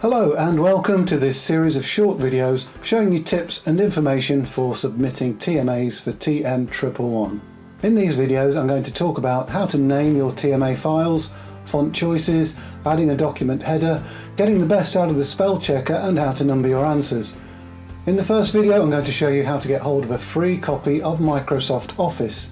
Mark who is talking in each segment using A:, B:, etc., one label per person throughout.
A: Hello and welcome to this series of short videos showing you tips and information for submitting TMAs for TM111. In these videos I'm going to talk about how to name your TMA files, font choices, adding a document header, getting the best out of the spell checker and how to number your answers. In the first video I'm going to show you how to get hold of a free copy of Microsoft Office.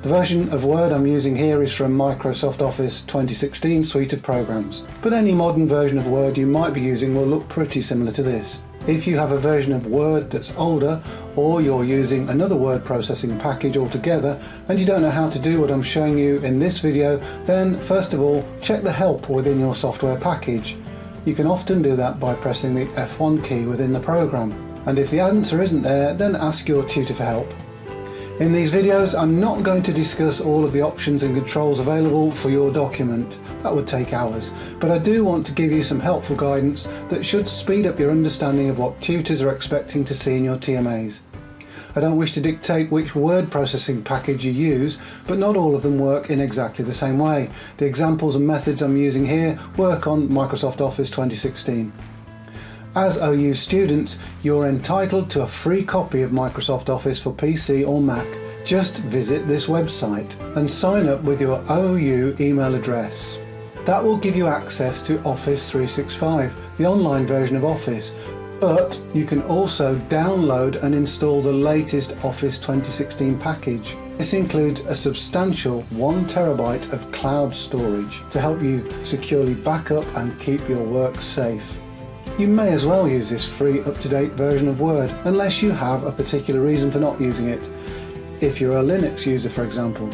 A: The version of Word I'm using here is from Microsoft Office 2016 suite of programs, but any modern version of Word you might be using will look pretty similar to this. If you have a version of Word that's older, or you're using another word processing package altogether, and you don't know how to do what I'm showing you in this video, then first of all, check the help within your software package. You can often do that by pressing the F1 key within the program. And if the answer isn't there, then ask your tutor for help. In these videos I'm not going to discuss all of the options and controls available for your document, that would take hours, but I do want to give you some helpful guidance that should speed up your understanding of what tutors are expecting to see in your TMAs. I don't wish to dictate which word processing package you use, but not all of them work in exactly the same way. The examples and methods I'm using here work on Microsoft Office 2016. As OU students, you're entitled to a free copy of Microsoft Office for PC or Mac. Just visit this website and sign up with your OU email address. That will give you access to Office 365, the online version of Office, but you can also download and install the latest Office 2016 package. This includes a substantial 1TB of cloud storage to help you securely back up and keep your work safe. You may as well use this free up-to-date version of Word unless you have a particular reason for not using it. If you're a Linux user for example.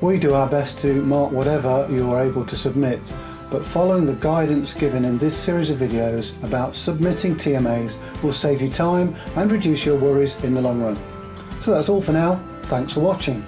A: We do our best to mark whatever you are able to submit but following the guidance given in this series of videos about submitting TMAs will save you time and reduce your worries in the long run. So that's all for now, thanks for watching.